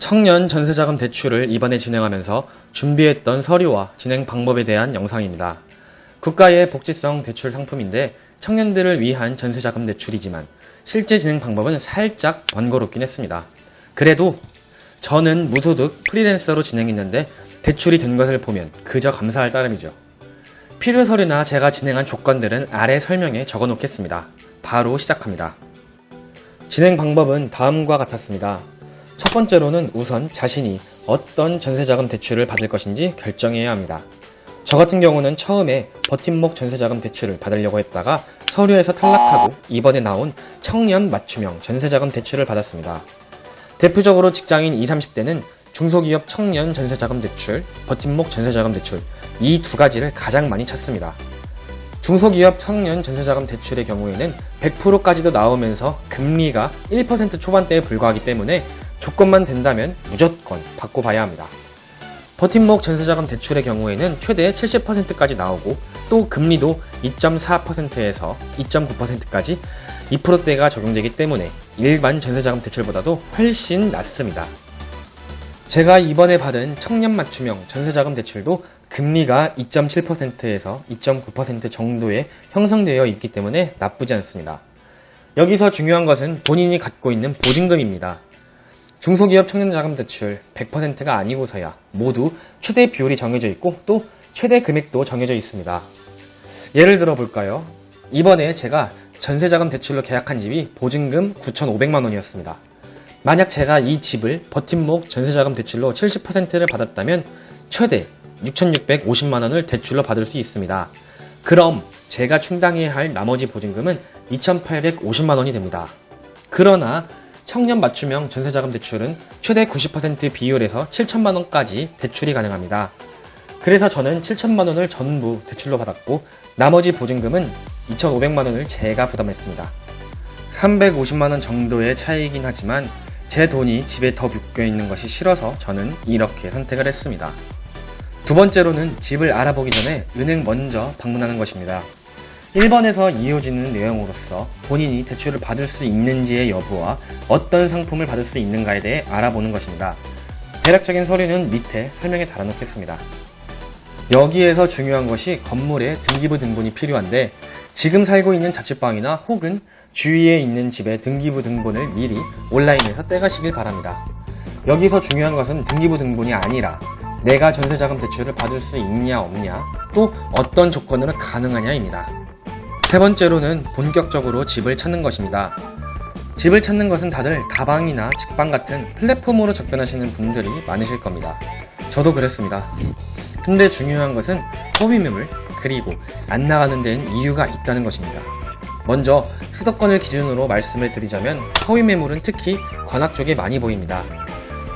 청년 전세자금 대출을 이번에 진행하면서 준비했던 서류와 진행 방법에 대한 영상입니다. 국가의 복지성 대출 상품인데 청년들을 위한 전세자금 대출이지만 실제 진행 방법은 살짝 번거롭긴 했습니다. 그래도 저는 무소득 프리랜서로 진행했는데 대출이 된 것을 보면 그저 감사할 따름이죠. 필요 서류나 제가 진행한 조건들은 아래 설명에 적어 놓겠습니다. 바로 시작합니다. 진행 방법은 다음과 같았습니다. 첫 번째로는 우선 자신이 어떤 전세자금 대출을 받을 것인지 결정해야 합니다. 저 같은 경우는 처음에 버팀목 전세자금 대출을 받으려고 했다가 서류에서 탈락하고 이번에 나온 청년 맞춤형 전세자금 대출을 받았습니다. 대표적으로 직장인 20, 30대는 중소기업 청년 전세자금 대출, 버팀목 전세자금 대출 이 두 가지를 가장 많이 찾습니다. 중소기업 청년 전세자금 대출의 경우에는 100%까지도 나오면서 금리가 1% 초반대에 불과하기 때문에 조건만 된다면 무조건 받고 봐야 합니다. 버팀목 전세자금 대출의 경우에는 최대 70%까지 나오고 또 금리도 2.4%에서 2.9%까지 2%대가 적용되기 때문에 일반 전세자금 대출보다도 훨씬 낮습니다. 제가 이번에 받은 청년 맞춤형 전세자금 대출도 금리가 2.7%에서 2.9% 정도에 형성되어 있기 때문에 나쁘지 않습니다. 여기서 중요한 것은 본인이 갖고 있는 보증금입니다. 중소기업 청년자금 대출 100%가 아니고서야 모두 최대 비율이 정해져 있고 또 최대 금액도 정해져 있습니다. 예를 들어 볼까요? 이번에 제가 전세자금 대출로 계약한 집이 보증금 9,500만원이었습니다. 만약 제가 이 집을 버팀목 전세자금 대출로 70%를 받았다면 최대 6,650만원을 대출로 받을 수 있습니다. 그럼 제가 충당해야 할 나머지 보증금은 2,850만원이 됩니다. 그러나 청년 맞춤형 전세자금 대출은 최대 90% 비율에서 7천만원까지 대출이 가능합니다. 그래서 저는 7천만원을 전부 대출로 받았고 나머지 보증금은 2,500만원을 제가 부담했습니다. 350만원 정도의 차이이긴 하지만 제 돈이 집에 더 묶여있는 것이 싫어서 저는 이렇게 선택을 했습니다. 두 번째로는 집을 알아보기 전에 은행 먼저 방문하는 것입니다. 1번에서 이어지는 내용으로서 본인이 대출을 받을 수 있는지의 여부와 어떤 상품을 받을 수 있는가에 대해 알아보는 것입니다. 대략적인 서류는 밑에 설명에 달아놓겠습니다. 여기에서 중요한 것이 건물의 등기부 등본이 필요한데 지금 살고 있는 자취방이나 혹은 주위에 있는 집의 등기부 등본을 미리 온라인에서 떼가시길 바랍니다. 여기서 중요한 것은 등기부 등본이 아니라 내가 전세자금 대출을 받을 수 있냐 없냐 또 어떤 조건으로 가능하냐입니다. 세 번째로는 본격적으로 집을 찾는 것입니다. 집을 찾는 것은 다들 다방이나 직방 같은 플랫폼으로 접근하시는 분들이 많으실 겁니다. 저도 그랬습니다. 근데 중요한 것은 허위 매물 그리고 안 나가는 데는 이유가 있다는 것입니다. 먼저 수도권을 기준으로 말씀을 드리자면 허위 매물은 특히 관악 쪽에 많이 보입니다.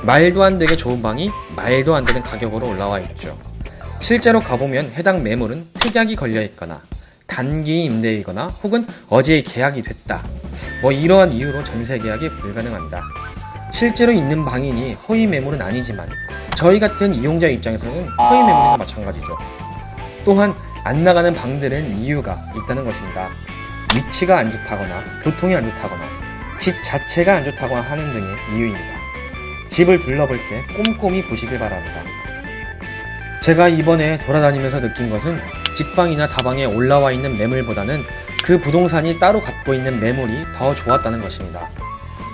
말도 안 되게 좋은 방이 말도 안 되는 가격으로 올라와 있죠. 실제로 가보면 해당 매물은 특약이 걸려 있거나 단기 임대이거나 혹은 어제 계약이 됐다. 뭐 이러한 이유로 전세 계약이 불가능합니다. 실제로 있는 방이니 허위 매물은 아니지만 저희 같은 이용자 입장에서는 허위 매물과 마찬가지죠. 또한 안 나가는 방들은 이유가 있다는 것입니다. 위치가 안 좋다거나 교통이 안 좋다거나 집 자체가 안 좋다거나 하는 등의 이유입니다. 집을 둘러볼 때 꼼꼼히 보시길 바랍니다. 제가 이번에 돌아다니면서 느낀 것은 직방이나 다방에 올라와 있는 매물보다는 그 부동산이 따로 갖고 있는 매물이 더 좋았다는 것입니다.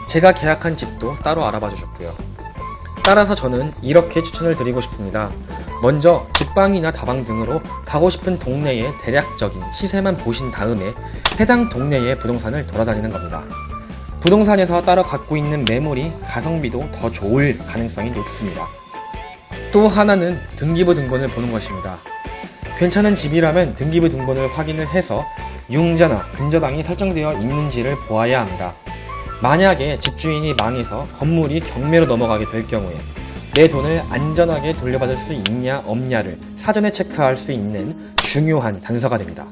제가 계약한 집도 따로 알아봐 주셨고요. 따라서 저는 이렇게 추천을 드리고 싶습니다. 먼저 직방이나 다방 등으로 가고 싶은 동네의 대략적인 시세만 보신 다음에 해당 동네의 부동산을 돌아다니는 겁니다. 부동산에서 따로 갖고 있는 매물이 가성비도 더 좋을 가능성이 높습니다. 또 하나는 등기부 등본을 보는 것입니다. 괜찮은 집이라면 등기부 등본을 확인을 해서 융자나 근저당이 설정되어 있는지를 보아야 합니다. 만약에 집주인이 망해서 건물이 경매로 넘어가게 될 경우에 내 돈을 안전하게 돌려받을 수 있냐 없냐를 사전에 체크할 수 있는 중요한 단서가 됩니다.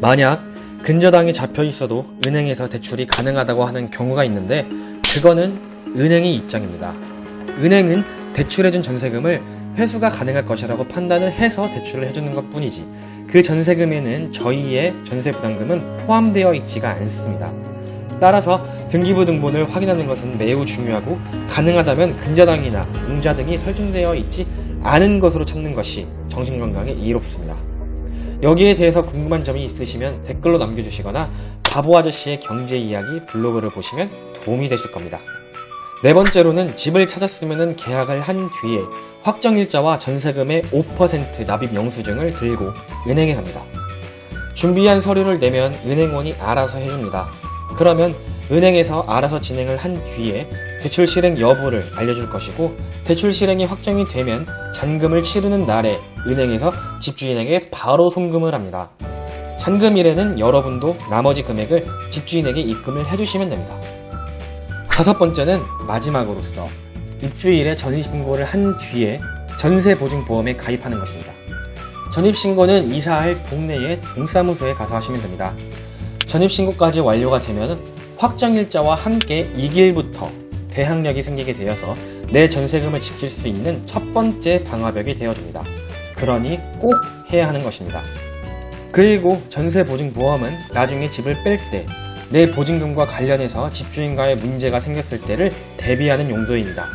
만약 근저당이 잡혀 있어도 은행에서 대출이 가능하다고 하는 경우가 있는데 그거는 은행의 입장입니다. 은행은 대출해준 전세금을 회수가 가능할 것이라고 판단을 해서 대출을 해주는 것 뿐이지 그 전세금에는 저희의 전세 부담금은 포함되어 있지가 않습니다. 따라서 등기부 등본을 확인하는 것은 매우 중요하고 가능하다면 근저당이나 융자 등이 설정되어 있지 않은 것으로 찾는 것이 정신건강에 이롭습니다. 여기에 대해서 궁금한 점이 있으시면 댓글로 남겨주시거나 바보 아저씨의 경제 이야기 블로그를 보시면 도움이 되실 겁니다. 네 번째로는 집을 찾았으면 계약을 한 뒤에 확정일자와 전세금의 5% 납입 영수증을 들고 은행에 갑니다. 준비한 서류를 내면 은행원이 알아서 해줍니다. 그러면 은행에서 알아서 진행을 한 뒤에 대출 실행 여부를 알려줄 것이고 대출 실행이 확정이 되면 잔금을 치르는 날에 은행에서 집주인에게 바로 송금을 합니다. 잔금일에는 여러분도 나머지 금액을 집주인에게 입금을 해주시면 됩니다. 다섯 번째는 마지막으로서 입주일에 전입신고를 한 뒤에 전세보증보험에 가입하는 것입니다. 전입신고는 이사할 동네의 동사무소에 가서 하시면 됩니다. 전입신고까지 완료가 되면 확정일자와 함께 2길부터 대항력이 생기게 되어서 내 전세금을 지킬 수 있는 첫 번째 방화벽이 되어줍니다. 그러니 꼭 해야 하는 것입니다. 그리고 전세보증보험은 나중에 집을 뺄때 내 보증금과 관련해서 집주인과의 문제가 생겼을 때를 대비하는 용도입니다.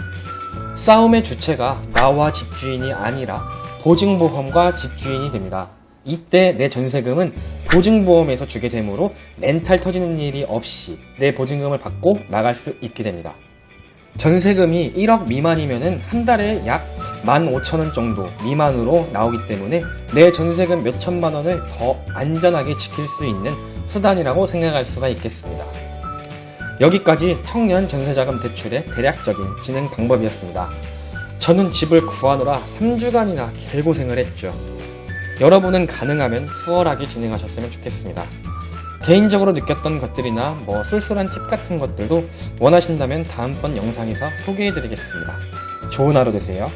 싸움의 주체가 나와 집주인이 아니라 보증보험과 집주인이 됩니다. 이때 내 전세금은 보증보험에서 주게 되므로 멘탈 터지는 일이 없이 내 보증금을 받고 나갈 수 있게 됩니다. 전세금이 1억 미만이면 한 달에 약 15,000원 정도 미만으로 나오기 때문에 내 전세금 몇천만 원을 더 안전하게 지킬 수 있는 수단이라고 생각할 수가 있겠습니다. 여기까지 청년 전세자금 대출의 대략적인 진행 방법이었습니다. 저는 집을 구하느라 3주간이나 개고생을 했죠. 여러분은 가능하면 수월하게 진행하셨으면 좋겠습니다. 개인적으로 느꼈던 것들이나 뭐 술술한 팁 같은 것들도 원하신다면 다음번 영상에서 소개해드리겠습니다. 좋은 하루 되세요.